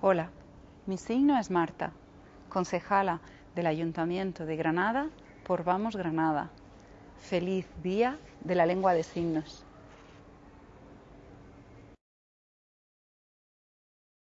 Hola, mi signo es Marta, concejala del Ayuntamiento de Granada por Vamos Granada. Feliz Día de la Lengua de Signos.